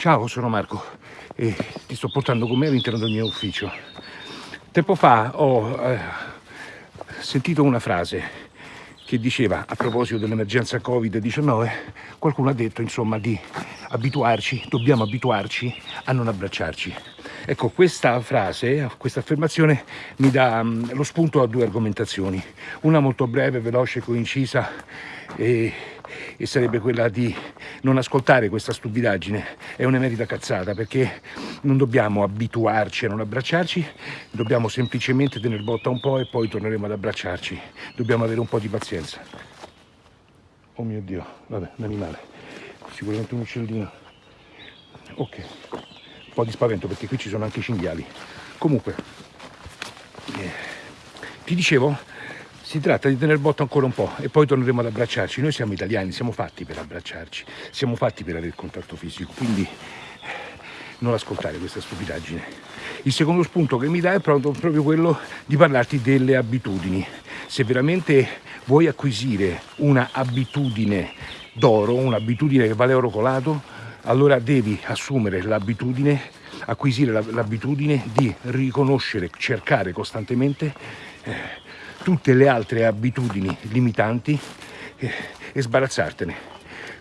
Ciao, sono Marco e ti sto portando con me all'interno del mio ufficio. Tempo fa ho eh, sentito una frase che diceva a proposito dell'emergenza Covid-19, qualcuno ha detto insomma di abituarci, dobbiamo abituarci a non abbracciarci. Ecco, questa frase, questa affermazione mi dà um, lo spunto a due argomentazioni, una molto breve, veloce, coincisa e, e sarebbe quella di non ascoltare questa stupidaggine, è un'emerita cazzata perché non dobbiamo abituarci a non abbracciarci, dobbiamo semplicemente tenere botta un po' e poi torneremo ad abbracciarci, dobbiamo avere un po' di pazienza. Oh mio Dio, vabbè, un animale, sicuramente un uccellino. Ok po' di spavento perché qui ci sono anche i cinghiali. Comunque, eh, ti dicevo, si tratta di tenere botta ancora un po' e poi torneremo ad abbracciarci. Noi siamo italiani, siamo fatti per abbracciarci, siamo fatti per avere il contatto fisico, quindi eh, non ascoltare questa stupidaggine. Il secondo spunto che mi dà è proprio, proprio quello di parlarti delle abitudini. Se veramente vuoi acquisire una abitudine d'oro, un'abitudine che vale oro colato, allora devi assumere l'abitudine, acquisire l'abitudine di riconoscere, cercare costantemente eh, tutte le altre abitudini limitanti eh, e sbarazzartene.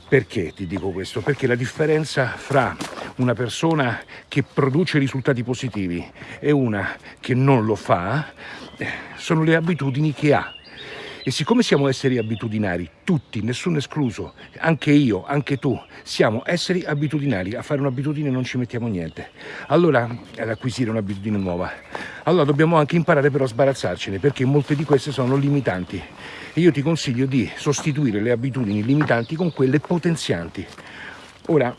Perché ti dico questo? Perché la differenza fra una persona che produce risultati positivi e una che non lo fa eh, sono le abitudini che ha e siccome siamo esseri abitudinari, tutti, nessuno escluso, anche io, anche tu, siamo esseri abitudinari, a fare un'abitudine non ci mettiamo niente. Allora, ad acquisire un'abitudine nuova, allora dobbiamo anche imparare però a sbarazzarcene, perché molte di queste sono limitanti. E io ti consiglio di sostituire le abitudini limitanti con quelle potenzianti. Ora,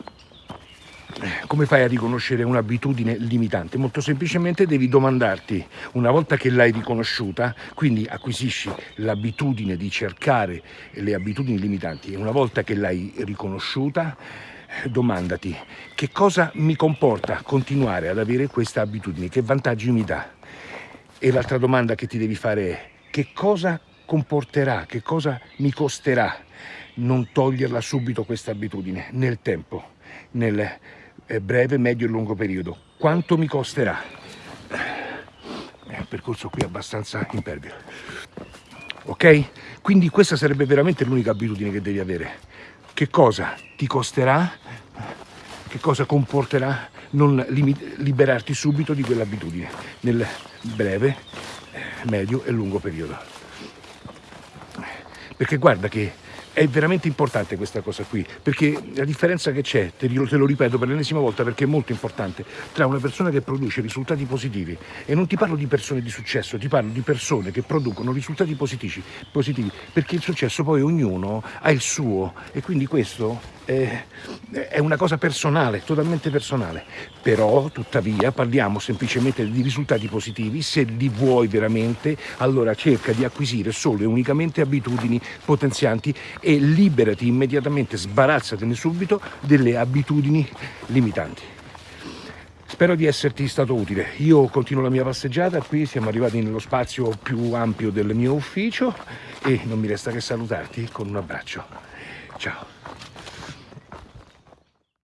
come fai a riconoscere un'abitudine limitante? Molto semplicemente devi domandarti, una volta che l'hai riconosciuta, quindi acquisisci l'abitudine di cercare le abitudini limitanti, e una volta che l'hai riconosciuta, domandati che cosa mi comporta continuare ad avere questa abitudine, che vantaggi mi dà? E l'altra domanda che ti devi fare è che cosa comporterà, che cosa mi costerà non toglierla subito questa abitudine nel tempo, nel breve, medio e lungo periodo. Quanto mi costerà? È un percorso qui abbastanza impervio. Ok? Quindi questa sarebbe veramente l'unica abitudine che devi avere. Che cosa ti costerà? Che cosa comporterà non liberarti subito di quell'abitudine nel breve, medio e lungo periodo? Perché guarda che è veramente importante questa cosa qui, perché la differenza che c'è, te, te, lo ripeto per l'ennesima volta perché è molto importante, tra una persona che produce risultati positivi e non ti parlo di persone di successo, ti parlo di persone che producono risultati positivi, positivi perché il successo poi ognuno ha il suo e quindi questo è, è una cosa personale, totalmente personale, però tuttavia parliamo semplicemente di risultati positivi, se li vuoi veramente allora cerca di acquisire solo e unicamente abitudini potenzianti e liberati immediatamente, sbarazzatene subito delle abitudini limitanti. Spero di esserti stato utile. Io continuo la mia passeggiata, qui siamo arrivati nello spazio più ampio del mio ufficio e non mi resta che salutarti con un abbraccio. Ciao.